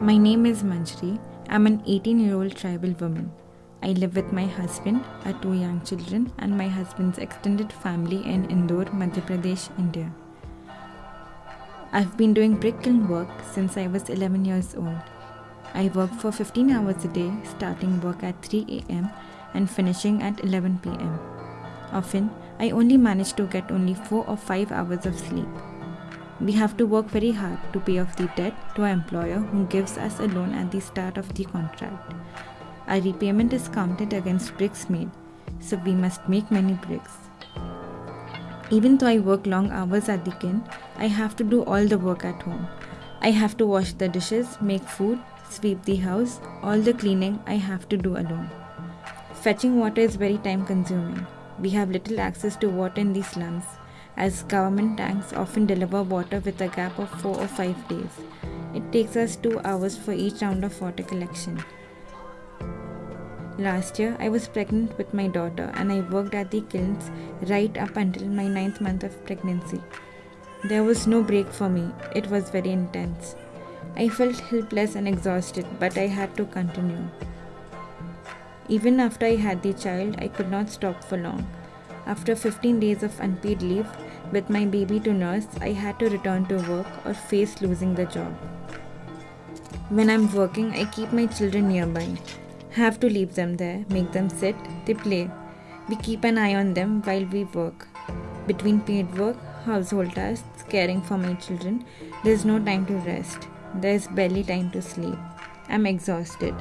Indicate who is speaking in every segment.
Speaker 1: My name is Manjri. I'm an 18 year old tribal woman. I live with my husband, our two young children, and my husband's extended family in Indore, Madhya Pradesh, India. I've been doing brick kiln work since I was 11 years old. I work for 15 hours a day, starting work at 3 am and finishing at 11 pm. Often, I only manage to get only 4 or 5 hours of sleep. We have to work very hard to pay off the debt to our employer who gives us a loan at the start of the contract. Our repayment is counted against bricks made, so we must make many bricks. Even though I work long hours at the kiln, I have to do all the work at home. I have to wash the dishes, make food, sweep the house, all the cleaning I have to do alone. Fetching water is very time consuming. We have little access to water in the slums as government tanks often deliver water with a gap of 4 or 5 days. It takes us 2 hours for each round of water collection. Last year, I was pregnant with my daughter and I worked at the kilns right up until my ninth month of pregnancy. There was no break for me, it was very intense. I felt helpless and exhausted, but I had to continue. Even after I had the child, I could not stop for long. After 15 days of unpaid leave, with my baby to nurse, I had to return to work or face losing the job. When I'm working, I keep my children nearby. Have to leave them there, make them sit, they play. We keep an eye on them while we work. Between paid work, household tasks, caring for my children, there's no time to rest. There's barely time to sleep. I'm exhausted.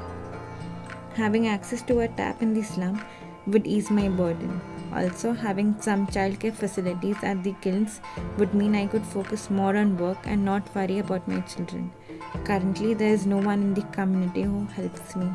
Speaker 1: Having access to a tap in the slum would ease my burden. Also, having some childcare facilities at the kilns would mean I could focus more on work and not worry about my children. Currently, there is no one in the community who helps me.